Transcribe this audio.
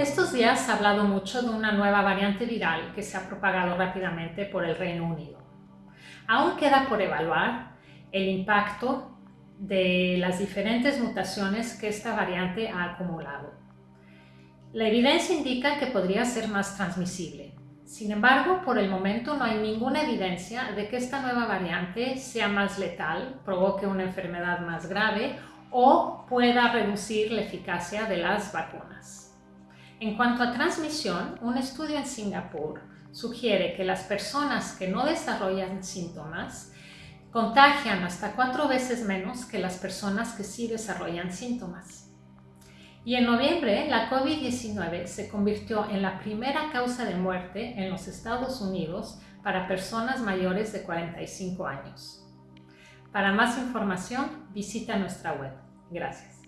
Estos días se ha hablado mucho de una nueva variante viral que se ha propagado rápidamente por el Reino Unido. Aún queda por evaluar el impacto de las diferentes mutaciones que esta variante ha acumulado. La evidencia indica que podría ser más transmisible. Sin embargo, por el momento no hay ninguna evidencia de que esta nueva variante sea más letal, provoque una enfermedad más grave o pueda reducir la eficacia de las vacunas. En cuanto a transmisión, un estudio en Singapur sugiere que las personas que no desarrollan síntomas contagian hasta cuatro veces menos que las personas que sí desarrollan síntomas. Y en noviembre, la COVID-19 se convirtió en la primera causa de muerte en los Estados Unidos para personas mayores de 45 años. Para más información, visita nuestra web. Gracias.